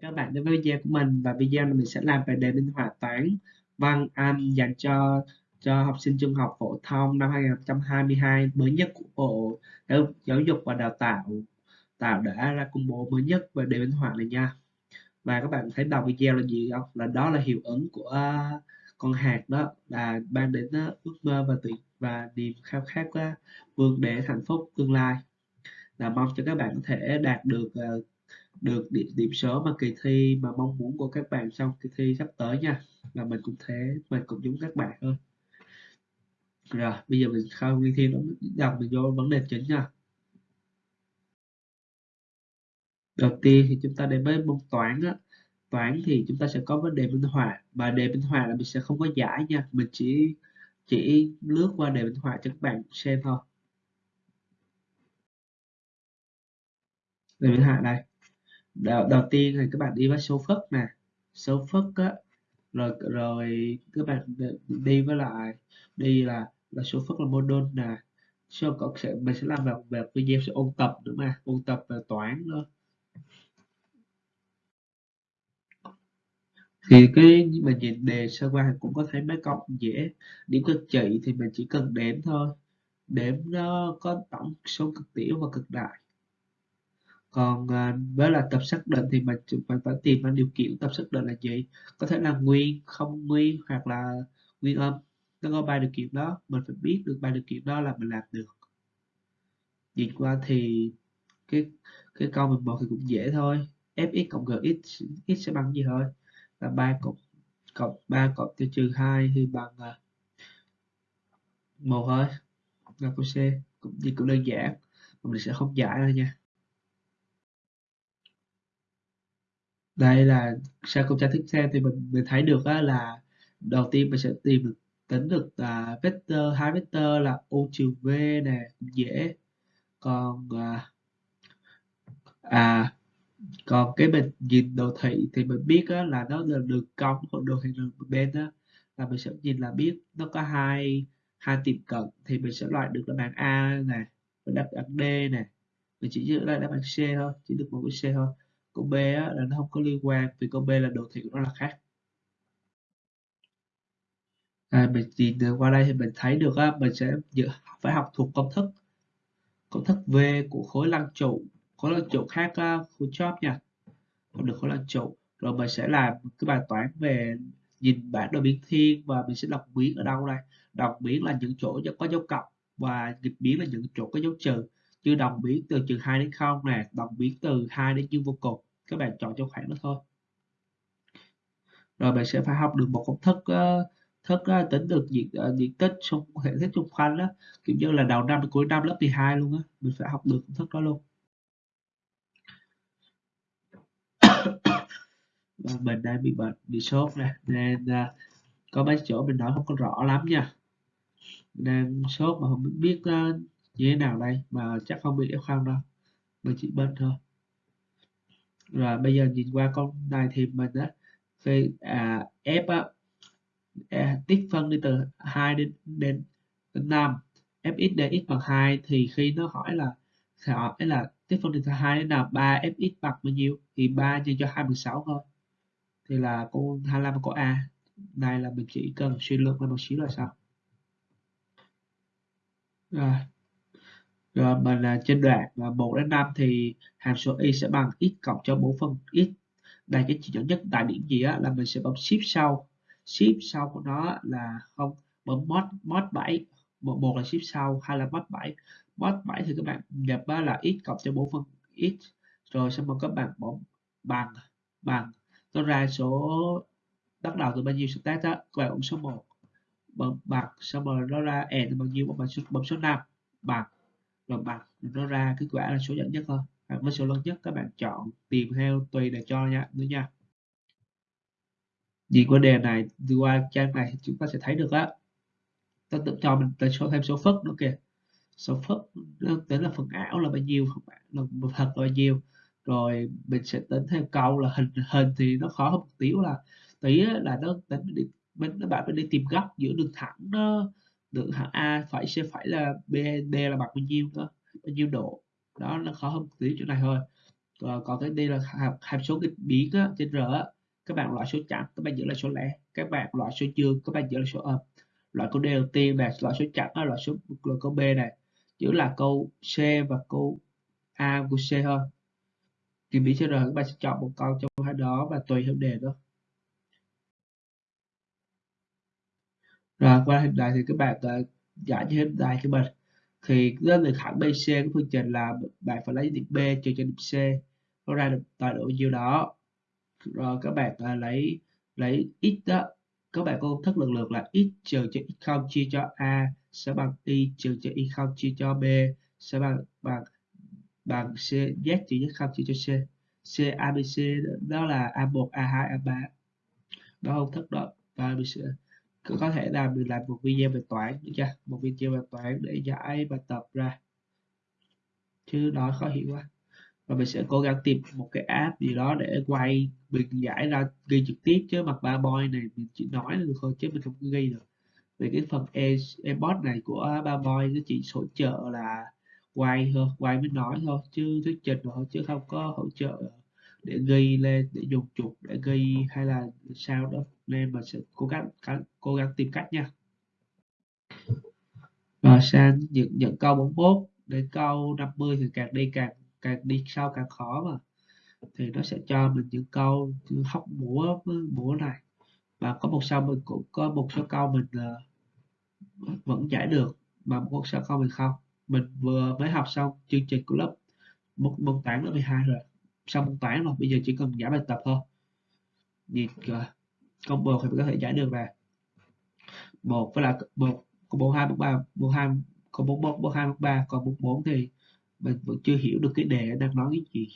các bạn đến với video của mình. Và video này mình sẽ làm về đề minh họa toán văn Anh dành cho cho học sinh trung học phổ thông năm 2022 mới nhất của Bộ Giáo dục và Đào tạo tạo đã ra công bố mới nhất về đề minh họa này nha. Và các bạn thấy đầu video là gì không? Là đó là hiệu ứng của uh, con hạt đó là ban đến uh, ước mơ và tuyệt và niềm khao khát uh, vươn để hạnh phúc tương lai. Là mong cho các bạn có thể đạt được uh, được điểm, điểm số mà kỳ thi mà mong muốn của các bạn trong kỳ thi sắp tới nha. Và mình cũng thế mình cũng giống các bạn thôi rồi bây giờ mình không đi thi nó đọc mình vô vấn đề chính nha. Đầu tiên thì chúng ta đến với môn toán á. Toán thì chúng ta sẽ có vấn đề minh họa. Và đề minh họa là mình sẽ không có giải nha. Mình chỉ chỉ lướt qua đề minh họa cho các bạn xem thôi. Đề minh họa đây đầu, đầu tiên thì các bạn đi với số phức nè. Số phức á rồi rồi các bạn đi với lại đi là là số phức là mô đun nè. Số cộng sẽ mình sẽ làm vào về video sẽ ôn tập nữa mà ôn tập về toán nữa thì cái mình nhìn đề sơ qua cũng có thấy mấy câu dễ điểm cực trị thì mình chỉ cần đếm thôi. Đếm nó có tổng số cực tiểu và cực đại còn à, với là tập xác định thì mình mình phải tìm ra điều kiện tập xác định là gì. Có thể là nguyên không nguyên hoặc là nguyên âm. Nó có ba điều kiện đó. Mình phải biết được ba điều kiện đó là mình làm được. Nhìn qua thì cái cái câu 11 thì cũng dễ thôi. Fx cộng gx x sẽ bằng gì thôi? Là ba cộng cộng ba cộng tiêu trừ hai thì bằng à, một thôi. Là câu C. Cũng gì cũng đơn giản. Mà mình sẽ không giải đâu nha. Đây là sau công tra tiếp theo thì mình mình thấy được á, là đầu tiên mình sẽ tìm được tính được à, vector hai vector là u trừ v nè dễ. Còn à, à còn cái mình nhìn đồ thị thì mình biết á, là nó là đường cong hoặc đồ thị đường bên á là mình sẽ nhìn là biết nó có hai hai tiệm cận thì mình sẽ loại được đáp án A này và đáp án D này mình chỉ giữ lại đáp án C thôi chỉ được một cái C thôi câu B á, là nó không có liên quan vì câu B là đồ thị của nó là khác. À, mình nhìn qua đây thì mình thấy được á, mình sẽ phải học thuộc công thức. Công thức V của khối lăng trụ khối lăng trụ khác uh, khối chóp nha. Không được khối lăng trụ. Rồi mình sẽ làm cái bài toán về nhìn bản đồ biến thiên và mình sẽ đọc biến ở đâu đây? Đọc biến là những chỗ có dấu cộng và nghịch biến là những chỗ có dấu trừ như đồng biến từ trừ 2 đến 0 nè đồng biến từ 2 đến dương vô cùng. Các bạn chọn cho khoảng đó thôi. Rồi bạn sẽ phải học được một công thức uh, thức uh, tính được diện uh, diện tích xung hệ tích xung quanh đó. Kiểu như là đầu năm cuối năm lớp 12 luôn á mình phải học được công thức đó luôn. Và mình đang bị bệnh bị sốt nè nên uh, có mấy chỗ mình nói không có rõ lắm nha. Đang sốt mà không biết uh, như thế nào đây? Mà chắc không bị f0 đâu. Mình chỉ bên thôi. Rồi bây giờ nhìn qua con này thì mình á khi à, f á à, tích phân đi từ 2 đến đến, đến 5 fx dx bằng 2 thì khi nó hỏi là hỏi là tích phân đi từ 2 đến nào 3 fx bằng bao nhiêu? Thì 3 nhân cho 26 thôi. Thì là cô 25 có a này là mình chỉ cần suy luận lên một xíu là sao? Rồi rồi mình là trên đoạn là 1 đến 5 thì hàm số y sẽ bằng x cộng cho 4 phần x. Đây cái chỉ dẫn nhất tại điểm gì á là mình sẽ bấm shift sau. Shift sau của nó là không bấm mod mod 7 một, một là shift sau hai là mod 7 mod 7 thì các bạn nhập á là x cộng cho 4 phần x rồi xong rồi các bạn bấm bằng bằng. Nó ra số bắt đầu từ bao nhiêu start á? Các bạn bấm số 1 bấm bằng xong rồi nó ra n bao nhiêu? Bấm số bấm số 5 bằng rồi bằng nó ra kết quả là số lớn nhất thôi. À, với số lớn nhất các bạn chọn tìm theo tùy để cho nha nữa nha. Nhìn vấn đề này qua trang này chúng ta sẽ thấy được á. Ta tự cho mình tới số thêm số phức nữa kìa. Số phức nó tính là phần ảo là bao nhiêu phần là thật là bao nhiêu. Rồi mình sẽ tính theo câu là hình hình thì nó khó hơn một tí là tí là nó tính đi mình nó bảo mình đi tìm góc giữa đường thẳng nó đường hạng A à, phải sẽ phải là B D là bằng bao nhiêu đó bao nhiêu độ? Đó nó khó hơn tí chỗ này thôi. Còn, còn cái đây là hàm, hàm số nghịch biến á, trên R á, các bạn loại số chẵn các bạn giữ là số lẻ. Các bạn loại số dương các bạn giữ là số âm. Loại câu D đầu tiên là loại số chẵn là loại số là câu B này giữ là câu C và câu A của C thôi. Kỳ biến trên R các bạn sẽ chọn một câu trong hai đó và tùy theo đề đó. Rồi qua hình này thì các bạn uh, giải như hình này cho mình. Thì lên được thẳng BC của phương trình là bạn phải lấy điểm B trừ cho điểm C nó ra được tài độ nhiêu đó. Rồi các bạn uh, lấy lấy x đó. Các bạn có công thức lần lượt là x trừ cho x0 chia cho a sẽ bằng y trừ cho y0 chia cho b sẽ bằng bằng bằng c z trừ z0 chia cho c. C abc đó là a1 a2 a3 đó công thức đó. Và abc có thể làm mình làm một video về toán được chưa? Một video về toán để giải bài tập ra. Chứ nói khó hiểu quá. Và mình sẽ cố gắng tìm một cái app gì đó để quay, mình giải ra ghi trực tiếp chứ mặt ba boy này mình chỉ nói được thôi chứ mình không ghi được. Về cái phần e ebot này của ba boy nó chỉ hỗ trợ là quay thôi, quay mới nói thôi chứ thuyết trình thôi chứ không có hỗ trợ để ghi lên, để dùng chuột để ghi hay là sao đó nên mình sẽ cố gắng cố gắng tìm cách nha. Và sang những những câu 41 đến câu 50 thì càng đi càng càng đi sau càng khó mà. Thì nó sẽ cho mình những câu hóc múa múa này. Và có một sau mình cũng có một số câu mình uh, vẫn giải được mà một số câu mình không. Mình vừa mới học xong chương trình của lớp một môn toán lớp 12 rồi. Xong môn toán rồi bây giờ chỉ cần giải bài tập thôi. Nhìn uh, combo thì mình có thể giải được là một với là một combo hai bốn ba combo hai combo bốn bốn hai bốn ba còn bốn bốn thì mình vẫn chưa hiểu được cái đề đang nói cái gì.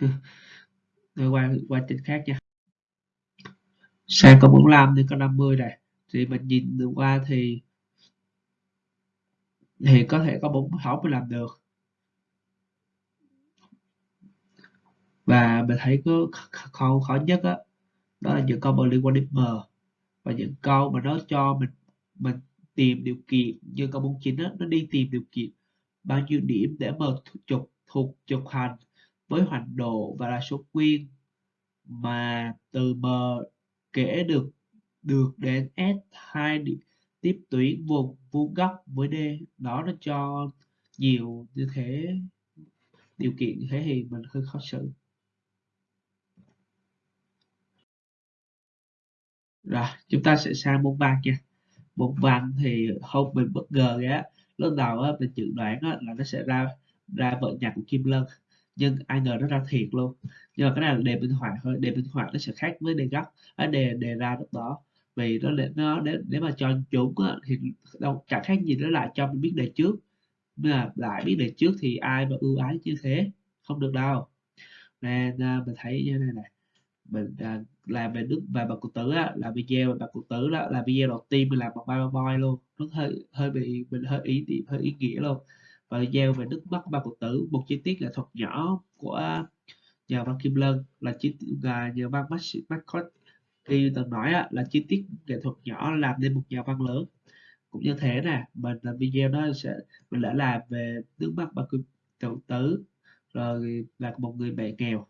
Rồi qua qua trình khác nha. Sang có 45 thì có 50 này. Thì mình nhìn được qua thì thì có thể có bốn sáu mình làm được. Và mình thấy có khó khó nhất á đó, là những câu mà liên quan đến m và những câu mà nó cho mình mình tìm điều kiện. Như câu 49 đó nó đi tìm điều kiện. Bao nhiêu điểm để m trục thuộc trục hành với hoành độ và là số nguyên mà từ m kể được được đến s hai điểm tiếp tuyến vùng vuông góc với d. Đó nó cho nhiều như thế điều kiện như thế thì mình hơi khó xử. Rồi chúng ta sẽ sang môn văn nha. Môn văn thì không mình bất ngờ á. Lúc đầu á mình dự đoán á, là nó sẽ ra ra vợ nhạc của kim lân nhưng ai ngờ nó ra thiệt luôn. Nhưng mà cái này là đề minh họa thôi đề minh họa nó sẽ khác với đề gốc À, đề đề ra lúc đó. Vì nó để nó để để mà cho chúng á, thì đâu chẳng khác gì nó lại cho mình biết đề trước. Nhưng mà lại biết đề trước thì ai mà ưu ái như thế? Không được đâu. Nên uh, mình thấy như thế này này mình à, làm về đức và bà cụ tử á, là video về bậc cụ tử đó là video đầu tiên mình làm bằng PowerPoint luôn. Nó hơi hơi bị mình hơi ý điểm hơi ý nghĩa luôn. Và video về nước mắt bà cụ tử một chi tiết nghệ thuật nhỏ của nhà văn Kim Lân là chi là nhà văn Marcot khi từng nói á, là chi tiết nghệ thuật nhỏ làm nên một nhà văn lớn. Cũng như thế nè mình làm video đó sẽ mình đã làm về nước mắt bà cụ tử rồi là một người mẹ nghèo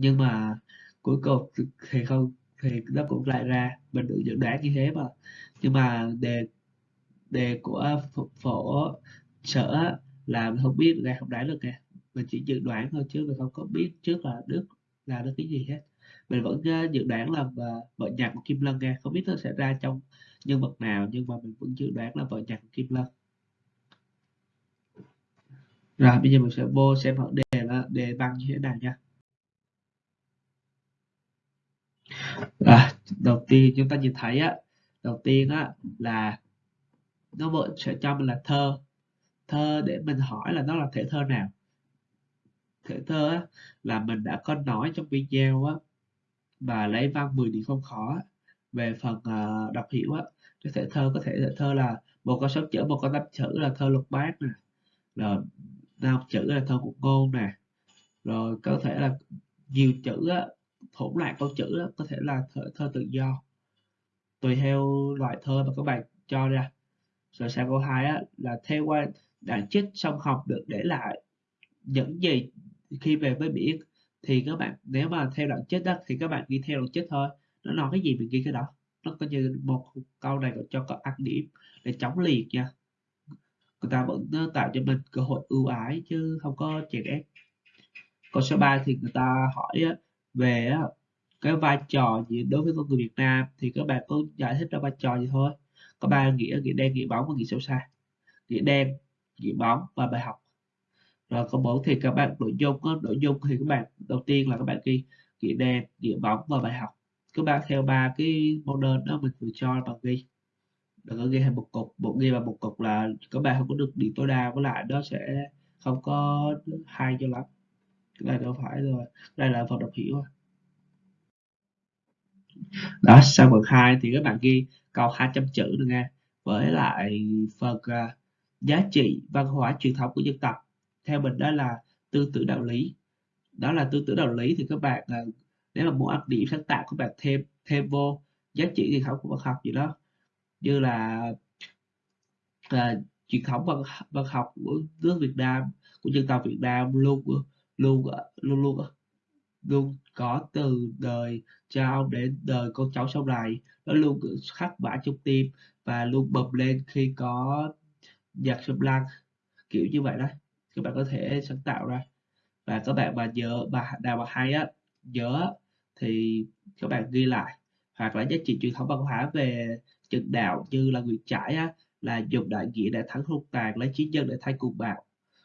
nhưng mà cuối cùng thì không, thì nó cũng lại ra mình được dự đoán như thế mà. Nhưng mà đề đề của phổ sở là mình không biết, ra không đoán được kìa mình chỉ dự đoán thôi chứ mình không có biết trước là Đức là được cái gì hết. Mình vẫn ờ, dự đoán là vợ nhạc của Kim Lân nghe không biết nó sẽ ra trong nhân vật nào nhưng mà mình vẫn dự đoán là vợ nhạc của Kim Lân. Rồi, bây giờ mình sẽ vô xem họ đề là đề bằng như thế nào nha. À, đầu tiên chúng ta nhìn thấy á đầu tiên á là nó vẫn sẽ cho mình là thơ. Thơ để mình hỏi là nó là thể thơ nào? Thể thơ á, là mình đã có nói trong video á và lấy văn 10 điểm không khó về phần uh, đọc hiểu á. Cái thể thơ có thể thể thơ là một con số chữ một con tám chữ là thơ lục bát nè. Rồi năm chữ là thơ của ngôn nè. Rồi có thể là nhiều chữ á hỗn loạn câu chữ đó, có thể là thơ, thơ tự do. Tùy theo loại thơ mà các bạn cho ra. Rồi sang câu 2 á, là theo qua bản chất song học được để lại những gì khi về với biển thì các bạn nếu mà theo đoạn chết đó thì các bạn ghi theo đoạn chết thôi. Nó nói cái gì mình ghi cái đó. Nó coi như một câu này cho có ăn điểm để chống liệt nha. Người ta vẫn ờ, tạo cho mình cơ hội ưu ái chứ không có chèn ép. Câu số 3 thì người ta hỏi về cái vai trò gì đối với con người Việt Nam thì các bạn có giải thích ra vai trò gì thôi. Có ba nghĩa nghĩa đen, nghĩa bóng và nghĩa sâu xa nghĩa đen, nghĩa bóng và bài học. Rồi câu 4 thì các bạn nội dung có nội dung thì các bạn, đầu tiên là các bạn ghi nghĩa đen, nghĩa bóng và bài học. Các bạn theo ba cái model đó mình vừa cho bằng ghi. Đừng có ghi thành một cục, một ghi vào một cục là các bạn không có được điểm tối đa, với lại nó sẽ không có hay cho lắm cái này đâu phải rồi đây là phần đọc hiểu à. đó sang phần 2 thì các bạn ghi câu 200 chữ được nghe. Với lại phần uh, à, giá trị văn hóa truyền thống của dân tộc theo mình đó là tư tưởng đạo lý. Đó là tư tưởng đạo lý thì các bạn uh, nếu mà muốn áp điểm sáng tạo các bạn thêm thêm vô giá trị truyền thống của văn học gì đó. Như là là truyền thống văn văn học của nước Việt Nam của dân tộc Việt Nam luôn À, luôn luôn luôn luôn có từ đời cha ông đến đời con cháu sau này. Nó luôn khắc vả trong tim và luôn bập lên khi có nhạc sâm lăng kiểu như vậy đấy các bạn có thể sáng tạo ra. Và các bạn mà nhớ bà nào mà hay á nhớ thì các bạn ghi lại. Hoặc là giá trị truyền thống văn hóa về trận đạo như là Nguyễn trải á, là dùng đại nghĩa để thắng hung tàn lấy chiến nhân để thay cùng bạo.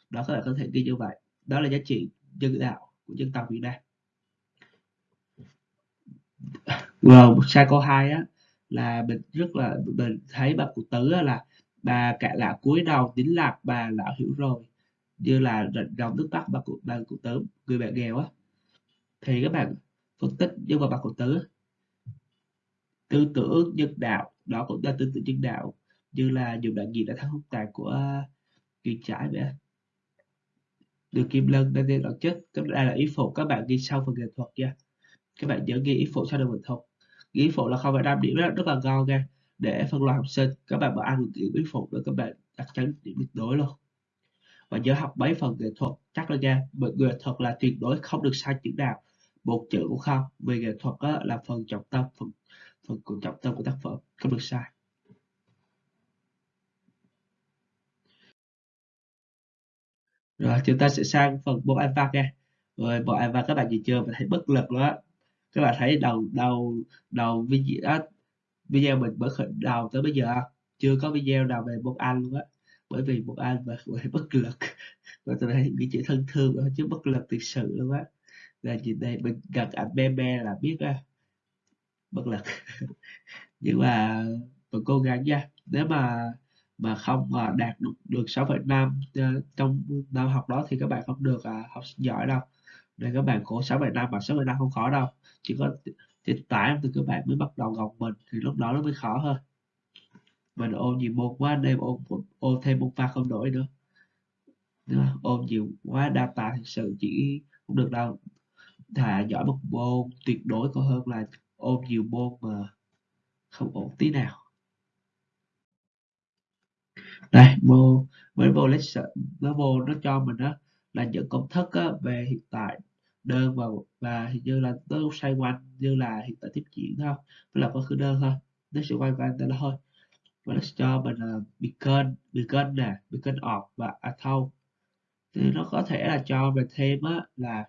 Đó các bạn có thể ghi như vậy. Đó là giá trị nhân đạo của dân tộc Việt Nam. Ờ, rồi sai câu hai á là mình rất là mình thấy bà cụ tứ á, là bà cả lão cúi đầu tính lạc bà lão hiểu rồi như là dòng nước bắc bà cụ bà cụ tử người bạn nghèo á. Thì các bạn phân tích nhưng mà bà cụ tứ tư tưởng nhân đạo đó cũng là tư tưởng nhân đạo như là dùng đại diện đã thắng hung tàn của kiên trái vậy được Kim Lân đang đen đoạn chất đây là ý phụ các bạn ghi sau phần nghệ thuật nha. Các bạn nhớ ghi ý phụ sau phần nghệ thuật. Ghi ý phụ là không phải năm điểm rất, rất là ngon nha. Để phân loại học sinh các bạn mà ăn được điểm ý phụ nữa các bạn chắc chắn điểm tuyệt đối luôn. Và nhớ học mấy phần nghệ thuật chắc là nha nghệ thuật là tuyệt đối không được sai chữ nào. Một chữ cũng không. Vì nghệ thuật là phần trọng tâm phần phần trọng tâm của tác phẩm không được sai. Rồi chúng ta sẽ sang phần bộ anh văn nha. Rồi bộ anh văn các bạn nhìn chưa? Mình thấy bất lực đó các bạn thấy đầu đầu đầu video đó, video mình mới khởi đầu tới bây giờ chưa có video nào về môn anh luôn á. Bởi vì môn anh mà thấy bất lực. Và tôi thấy những chữ thân thương chứ bất lực thực sự luôn á. Là nhìn đây? Mình gặp ảnh be be là biết á. Bất lực. Nhưng mà mình cố gắng nha. Nếu mà mà không mà đạt được được 6,5 ờ, trong năm học đó thì các bạn không được à, học giỏi đâu. Nên các bạn khổ 6,5 mà 6,5 không khó đâu. Chỉ có thì tải thì các bạn mới bắt đầu gồng mình thì lúc đó nó mới khó hơn. Mình ôn nhiều môn quá nên ôn ôn thêm môn pha không đổi nữa. Đúng ôn nhiều quá data thực sự chỉ không được đâu. Thà giỏi một môn tuyệt đối còn hơn là ôn nhiều môn mà không ổn tí nào đây vô với vô lesson nó vô nó cho mình đó là những công thức á, về hiện tại đơn và và hình như là nó xoay quanh như là hiện tại tiếp diễn thôi với là quá khứ đơn thôi nó sẽ quay quanh đây thôi. Và nó sẽ cho mình là beacon beacon nè beacon of và auto thì nó có thể là cho mình thêm á là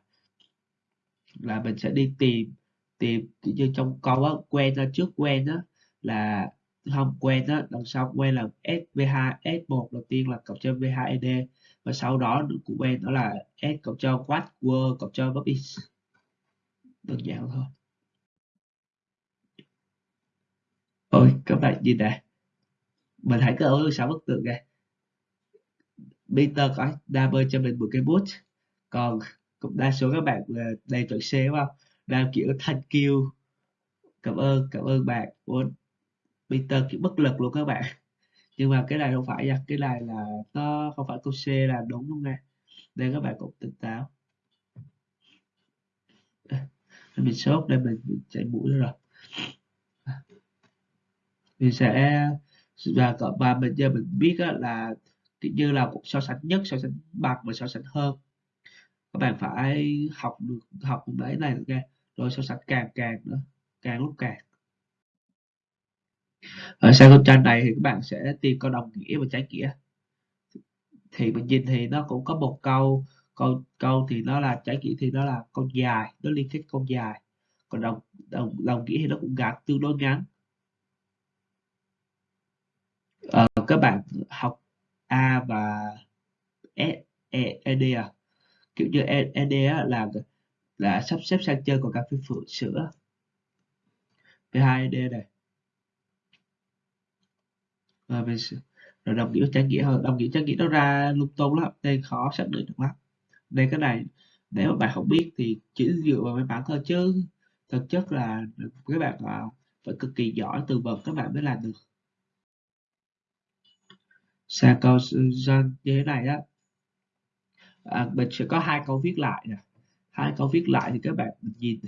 là mình sẽ đi tìm tìm như trong câu á quen ra trước quen á là không quen đó, đằng sau quen là S V2 S1 đầu tiên là cộng cho V2ED và sau đó của quen đó là S cộng cho quad Word cộng cho Bubbies đơn giản thôi. Ôi các bạn nhìn này mình hãy cứ ấu sáu bức tượng này Peter có double cho mình một cái bút. Còn cũng đa số các bạn à, đầy chuẩn chọn C đúng không? Đang kiểu thank you. Cảm ơn cảm ơn bạn. Ủa, Peter kiểu bất lực luôn các bạn. Nhưng mà cái này không phải nha cái này là nó không phải câu C là đúng luôn nha. Nên các bạn cũng tỉnh táo. Mình sốt đây mình, mình chảy mũi rồi. Mình sẽ và và mình giờ mình biết là kiểu như là so sánh nhất so sánh bằng và so sánh hơn. Các bạn phải học được học đấy này nha. Rồi so sánh càng càng nữa càng lúc càng ở sang câu tranh này thì các bạn sẽ tìm câu đồng nghĩa và trái nghĩa. Thì mình nhìn thì nó cũng có một câu câu câu thì nó là trái nghĩa thì nó là câu dài nó liên kết câu dài. Còn đồng đồng đồng nghĩa thì nó cũng gạt tương đối ngắn. À, các bạn học A và E, e, ED à? Kiểu như ED e, e á, là là sắp xếp sang chơi còn cà phê phượng sữa. P hai ED này rồi mình rồi đồng nghĩa trái nghĩa hơn. Đồng nghĩa trái nghĩa nó ra lung tung lắm. Nên khó xác định được lắm. Nên cái này nếu mà bạn không biết thì chỉ dựa vào mấy bản thôi chứ. Thực chất là các bạn à, phải cực kỳ giỏi từ vựng các bạn mới làm được. Sang câu dân như thế này á. À, mình sẽ có hai câu viết lại nè. Hai câu viết lại thì các bạn mình nhìn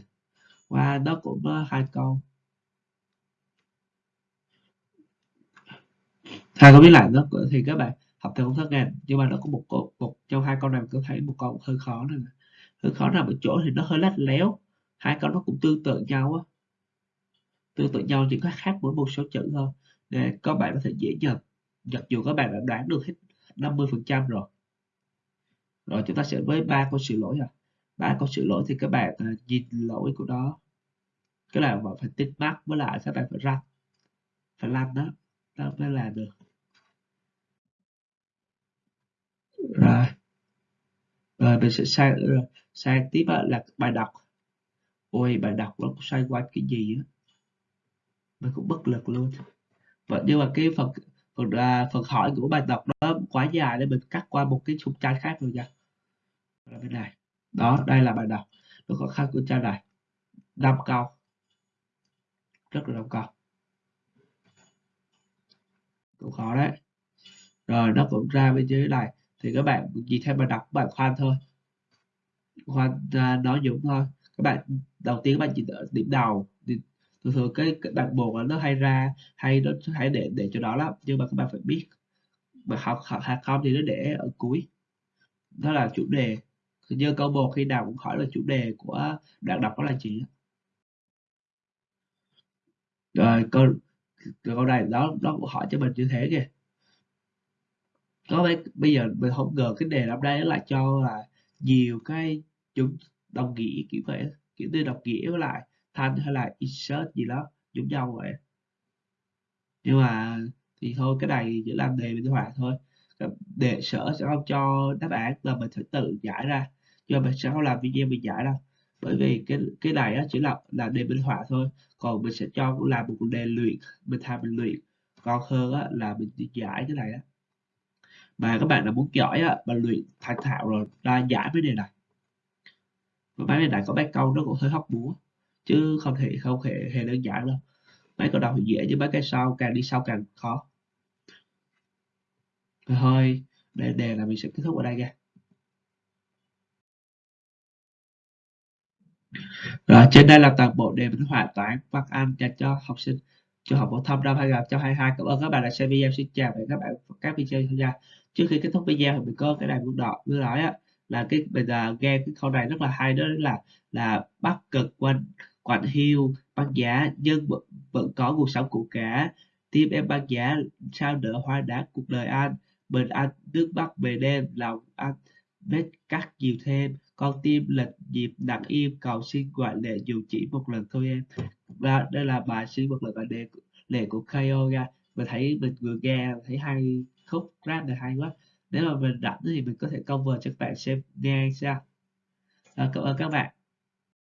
qua đó cũng hai câu. Hai câu viết lại đó, thì các bạn học theo công thức em nhưng mà nó có một câu một, trong hai câu này mình có thấy một câu hơi khó này hơi khó nằm ở chỗ thì nó hơi lách léo. Hai câu nó cũng tương tự nhau á. Tương tự nhau, chỉ có khác mỗi một số chữ thôi. Để các bạn có thể dễ nhận. Mặc dù các bạn đã đoán được hết 50 phần trăm rồi. Rồi chúng ta sẽ với ba câu sửa lỗi à ba câu sửa lỗi thì các bạn à, nhìn lỗi của nó. Cái là bạn phải tích mắc với lại các bạn phải răng. Phải lăn đó. Đó mới làm được. Rồi. Rồi, mình sẽ sang sang tiếp là bài đọc. Ôi, bài đọc nó xoay quanh cái gì á. Mình cũng bất lực luôn. Vậy nhưng mà cái phần phần là phần hỏi của bài đọc đó quá dài nên mình cắt qua một cái trục trang khác rồi nha. Là bên này. Đó, đây là bài đọc. Nó có khác của trang này. Năm câu. Rất là năm câu. Cũng khó đấy. Rồi, nó cũng ra bên dưới này thì các bạn gì thêm mà đọc các bạn khoan thôi. Khoan uh, nói dũng thôi. Các bạn đầu tiên các bạn chỉ điểm đầu. Thì thường thường cái, cái đoạn một nó hay ra hay nó hay để để cho đó lắm. Nhưng mà các bạn phải biết mà học học hay không thì nó để ở cuối. Đó là chủ đề. Như câu một khi nào cũng hỏi là chủ đề của đoạn đọc đó là gì rồi câu câu này đó nó cũng hỏi cho mình như thế kìa có bây, bây giờ mình không ngờ cái đề năm đây là cho là nhiều cái chúng đồng nghĩa kiểu vậy kiểu như đồng nghĩa với lại thanh hay là insert gì đó giống nhau vậy. Nhưng mà thì thôi cái này chỉ làm đề minh họa thôi. Đề sở sẽ không cho đáp án là mình phải tự giải ra nhưng mình sẽ không làm video mình giải đâu. Bởi vì cái cái này á, chỉ là là đề minh họa thôi. Còn mình sẽ cho làm một đề luyện mình tham mình luyện. Còn hơn á, là mình giải cái này á mà các bạn là muốn giỏi á, bạn luyện thành thạo rồi ra giải với đề này. Mấy đề này có mấy câu nó cũng hơi hóc búa chứ không thể không hề hề đơn giản đâu. Mấy câu đầu thì dễ chứ mấy cái sau càng đi sau càng khó. Thôi để đề là mình sẽ kết thúc ở đây nha. Rồi trên đây là toàn bộ đề minh họa toán văn anh dành cho học sinh trường học phổ thông năm 2022 cảm ơn các bạn đã xem video. Xin chào và các bạn các video tham gia trước khi kết thúc video thì mình có cái này muốn đọc muốn nói á là cái bây giờ nghe cái câu này rất là hay đó là là bắc cực quanh quạnh hiu băng giá nhưng vẫn, vẫn có cuộc sống của cả tim em băng giá sao đỡ hoa đá cuộc đời anh? Bình anh nước bắc về đêm lòng anh vết cắt nhiều thêm. Con tim lệch nhịp nặng im cầu xin gọi lệ dù chỉ một lần thôi em. Và đây là bài xin một lần bài đề lệ của KO ra mình thấy mình vừa nghe thấy hay khúc rap này hay quá. Nếu mà mình rảnh thì mình có thể cover cho các bạn xem nghe sao à, cảm ơn các bạn.